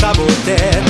saboter